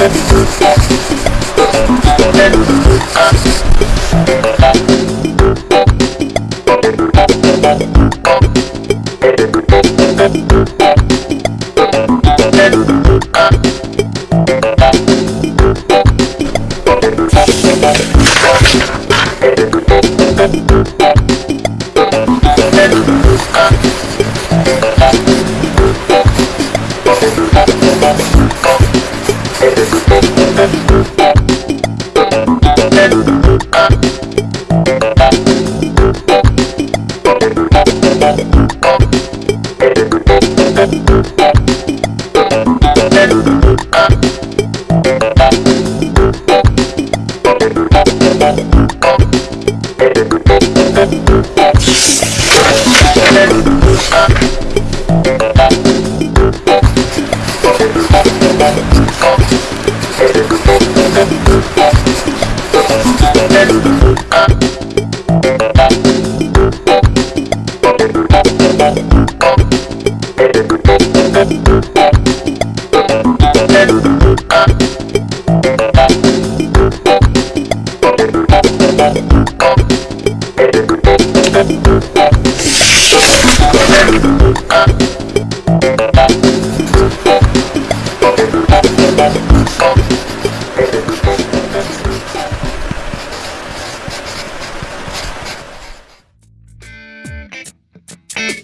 Thank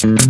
Thank